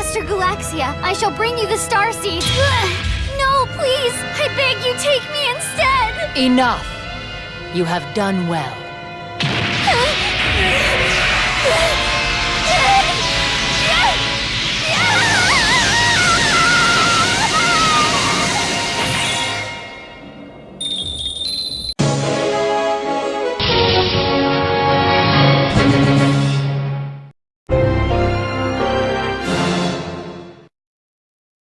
Master Galaxia, I shall bring you the star Seed. no, please! I beg you, take me instead! Enough! You have done well.